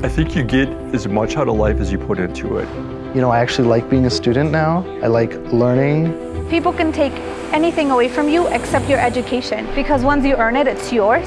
I think you get as much out of life as you put into it. You know, I actually like being a student now. I like learning. People can take anything away from you except your education because once you earn it, it's yours.